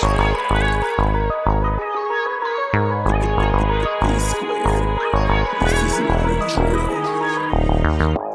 This is not a drill.